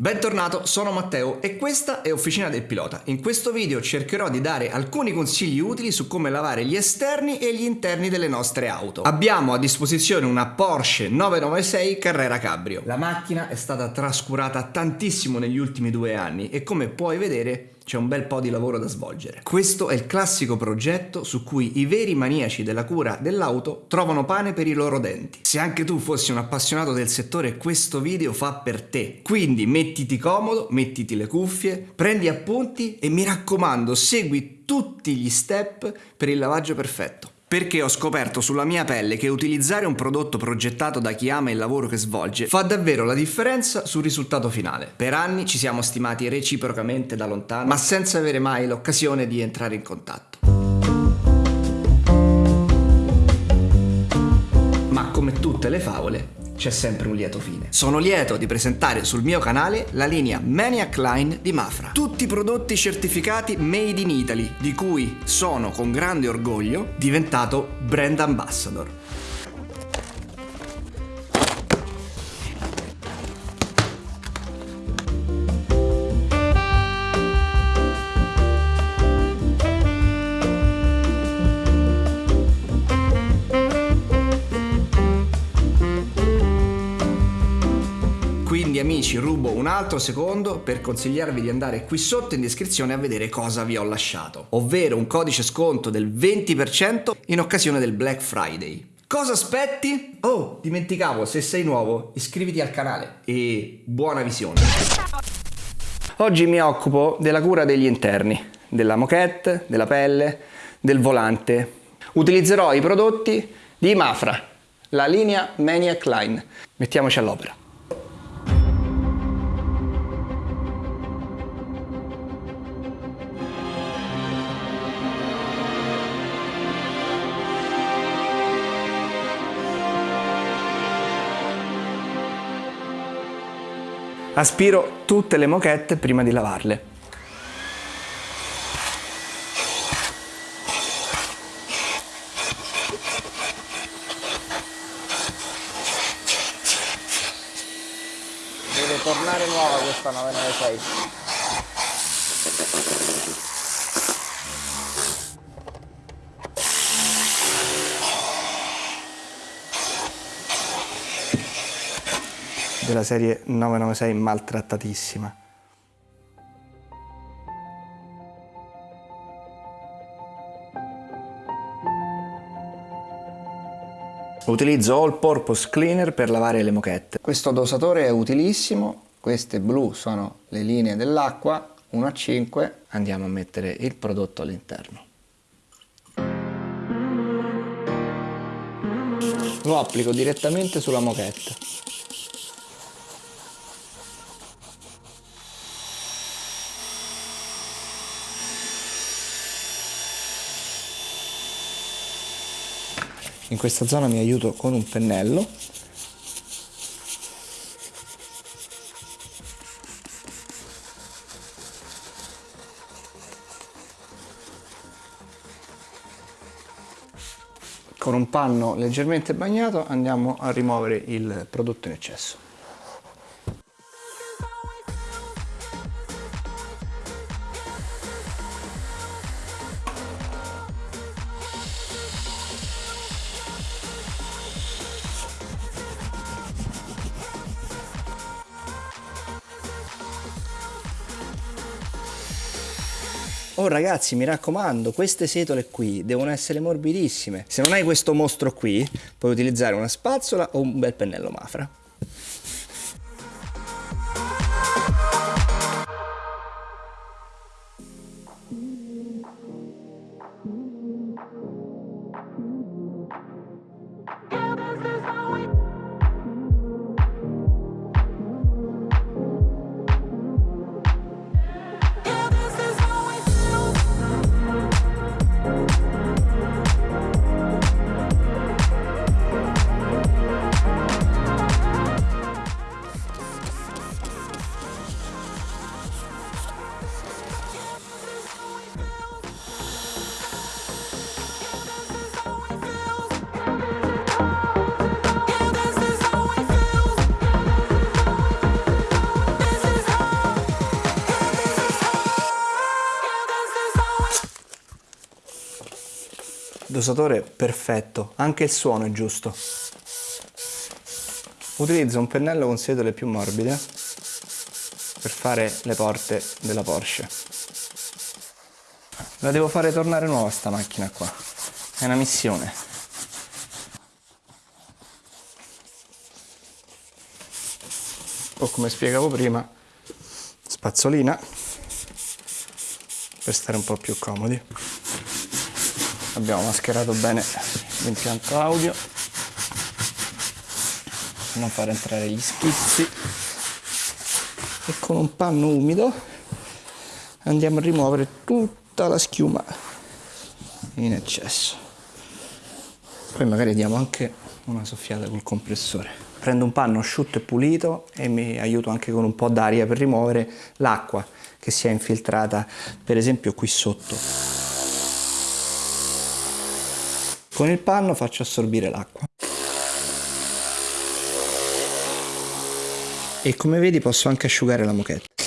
Bentornato, sono Matteo e questa è Officina del Pilota. In questo video cercherò di dare alcuni consigli utili su come lavare gli esterni e gli interni delle nostre auto. Abbiamo a disposizione una Porsche 996 Carrera Cabrio. La macchina è stata trascurata tantissimo negli ultimi due anni e come puoi vedere c'è un bel po' di lavoro da svolgere. Questo è il classico progetto su cui i veri maniaci della cura dell'auto trovano pane per i loro denti. Se anche tu fossi un appassionato del settore questo video fa per te. Quindi mettiti comodo, mettiti le cuffie, prendi appunti e mi raccomando segui tutti gli step per il lavaggio perfetto perché ho scoperto sulla mia pelle che utilizzare un prodotto progettato da chi ama il lavoro che svolge fa davvero la differenza sul risultato finale. Per anni ci siamo stimati reciprocamente da lontano, ma senza avere mai l'occasione di entrare in contatto. Ma come tutte le favole, c'è sempre un lieto fine. Sono lieto di presentare sul mio canale la linea Maniac Line di Mafra. Tutti prodotti certificati made in Italy, di cui sono con grande orgoglio diventato brand ambassador. Amici rubo un altro secondo per consigliarvi di andare qui sotto in descrizione a vedere cosa vi ho lasciato, ovvero un codice sconto del 20% in occasione del Black Friday. Cosa aspetti? Oh, dimenticavo, se sei nuovo iscriviti al canale e buona visione. Oggi mi occupo della cura degli interni, della moquette, della pelle, del volante. Utilizzerò i prodotti di Mafra, la linea Maniac Line. Mettiamoci all'opera. Aspiro tutte le moquette prima di lavarle. Deve tornare nuova questa 996. Della serie 996 maltrattatissima. Utilizzo All Purpose Cleaner per lavare le moquette. Questo dosatore è utilissimo, queste blu sono le linee dell'acqua, 1 a 5, andiamo a mettere il prodotto all'interno. Lo applico direttamente sulla moquette. In questa zona mi aiuto con un pennello. Con un panno leggermente bagnato andiamo a rimuovere il prodotto in eccesso Oh ragazzi mi raccomando queste setole qui devono essere morbidissime. Se non hai questo mostro qui puoi utilizzare una spazzola o un bel pennello mafra. Dosatore perfetto, anche il suono è giusto. Utilizzo un pennello con setole più morbide per fare le porte della Porsche. La devo fare tornare nuova sta macchina qua. È una missione. O come spiegavo prima, spazzolina per stare un po' più comodi. Abbiamo mascherato bene l'impianto audio. Non far entrare gli schizzi. E con un panno umido andiamo a rimuovere tutta la schiuma in eccesso. Poi magari diamo anche una soffiata col compressore. Prendo un panno asciutto e pulito e mi aiuto anche con un po' d'aria per rimuovere l'acqua che si è infiltrata per esempio qui sotto con il panno faccio assorbire l'acqua e come vedi posso anche asciugare la moquette.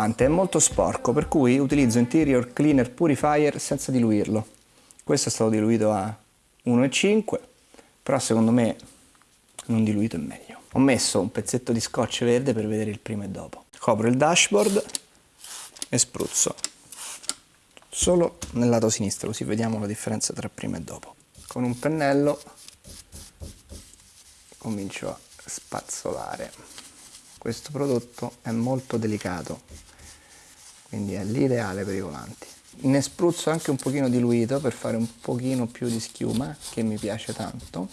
Volante, è molto sporco, per cui utilizzo Interior Cleaner Purifier senza diluirlo. Questo è stato diluito a 1,5, però secondo me non diluito è meglio. Ho messo un pezzetto di scotch verde per vedere il prima e dopo. Copro il dashboard e spruzzo solo nel lato sinistro, così vediamo la differenza tra prima e dopo. Con un pennello comincio a spazzolare questo prodotto è molto delicato quindi è l'ideale per i volanti. Ne spruzzo anche un pochino diluito per fare un pochino più di schiuma che mi piace tanto.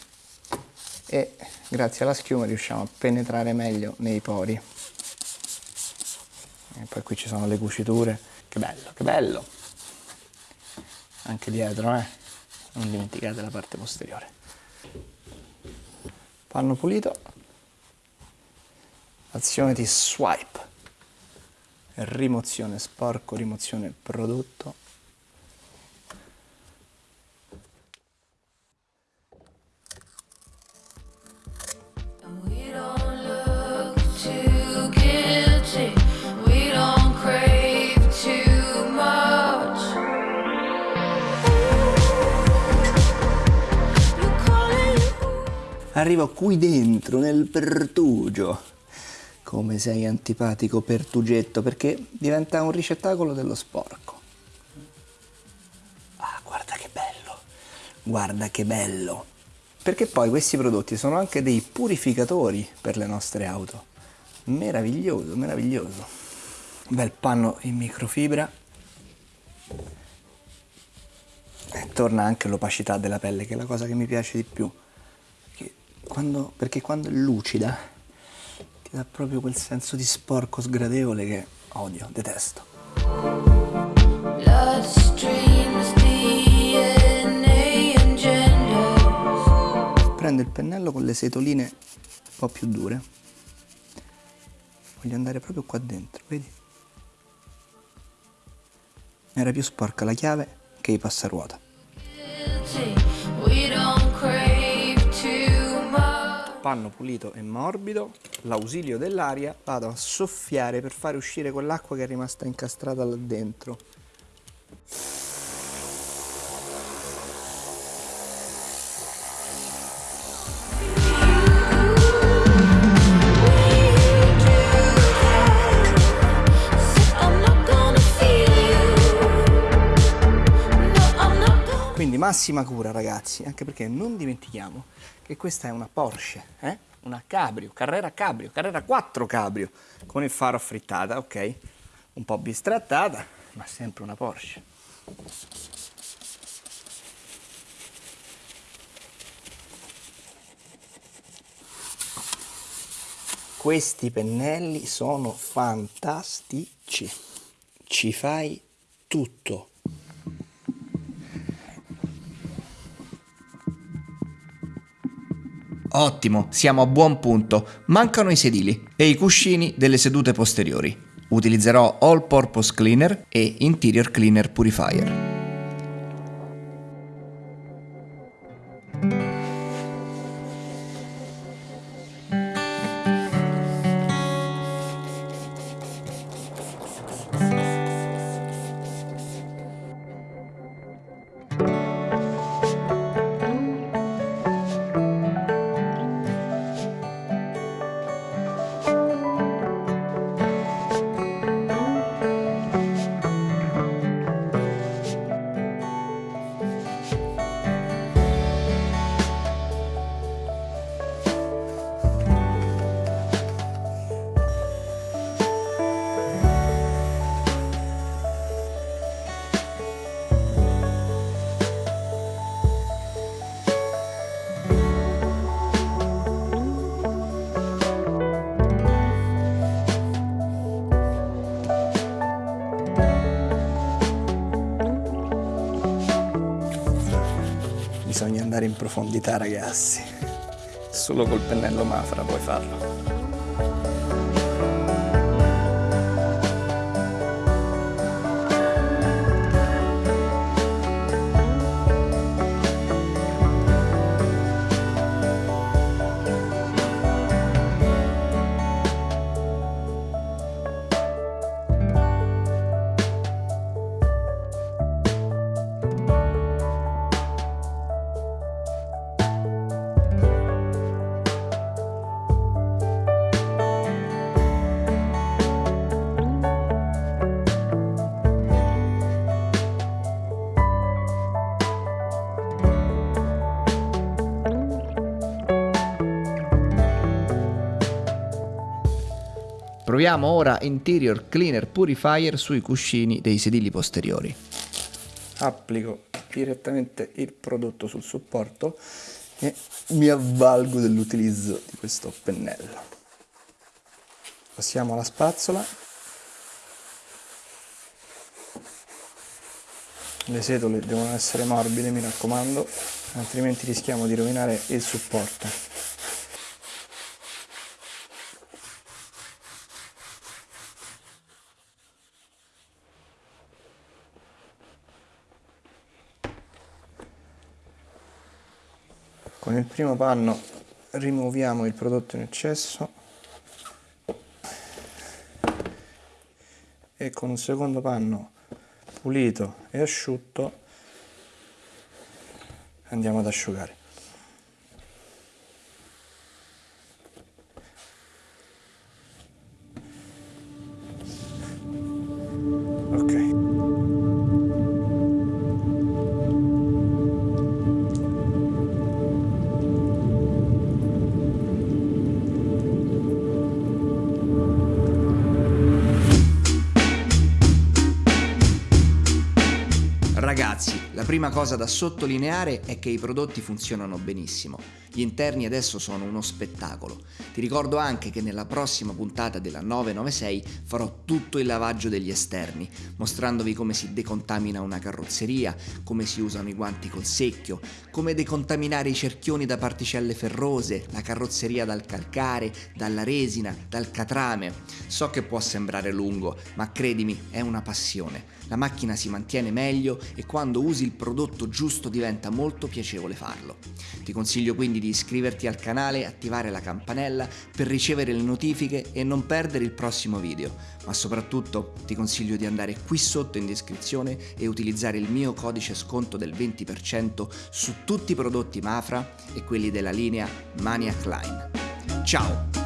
E grazie alla schiuma riusciamo a penetrare meglio nei pori. E poi qui ci sono le cuciture. Che bello, che bello! Anche dietro eh. Non dimenticate la parte posteriore. Panno pulito. Azione di swipe rimozione sporco rimozione prodotto. Arrivo qui dentro, nel pertugio come sei antipatico Pertugetto, perché diventa un ricettacolo dello sporco. Ah, guarda che bello, guarda che bello. Perché poi questi prodotti sono anche dei purificatori per le nostre auto. Meraviglioso, meraviglioso. Bel panno in microfibra. E torna anche l'opacità della pelle, che è la cosa che mi piace di più. Perché quando, perché quando è lucida ti dà proprio quel senso di sporco sgradevole che odio, detesto. Prendo il pennello con le setoline un po' più dure. Voglio andare proprio qua dentro, vedi? Era più sporca la chiave che i passaruota. Panno pulito e morbido, l'ausilio dell'aria, vado a soffiare per fare uscire quell'acqua che è rimasta incastrata là dentro. Quindi massima cura ragazzi, anche perché non dimentichiamo che questa è una Porsche, eh? una Cabrio, Carrera Cabrio, Carrera 4 Cabrio, con il faro a frittata, ok? Un po' bistrattata, ma sempre una Porsche. Questi pennelli sono fantastici, ci fai tutto. Ottimo, siamo a buon punto. Mancano i sedili e i cuscini delle sedute posteriori. Utilizzerò All Purpose Cleaner e Interior Cleaner Purifier. In profondità ragazzi. Solo col pennello Mafra puoi farlo. Proviamo ora Interior Cleaner Purifier sui cuscini dei sedili posteriori. Applico direttamente il prodotto sul supporto e mi avvalgo dell'utilizzo di questo pennello. Passiamo alla spazzola. Le setole devono essere morbide, mi raccomando, altrimenti rischiamo di rovinare il supporto. Il primo panno rimuoviamo il prodotto in eccesso e con un secondo panno pulito e asciutto andiamo ad asciugare. La prima cosa da sottolineare è che i prodotti funzionano benissimo. Gli interni adesso sono uno spettacolo. Ti ricordo anche che nella prossima puntata della 996 farò tutto il lavaggio degli esterni, mostrandovi come si decontamina una carrozzeria, come si usano i guanti col secchio, come decontaminare i cerchioni da particelle ferrose, la carrozzeria dal calcare, dalla resina, dal catrame. So che può sembrare lungo, ma credimi, è una passione. La macchina si mantiene meglio e quando usi il prodotto giusto diventa molto piacevole farlo. Ti consiglio quindi di iscriverti al canale attivare la campanella per ricevere le notifiche e non perdere il prossimo video, ma soprattutto ti consiglio di andare qui sotto in descrizione e utilizzare il mio codice sconto del 20% su tutti i prodotti Mafra e quelli della linea Maniac Line. Ciao!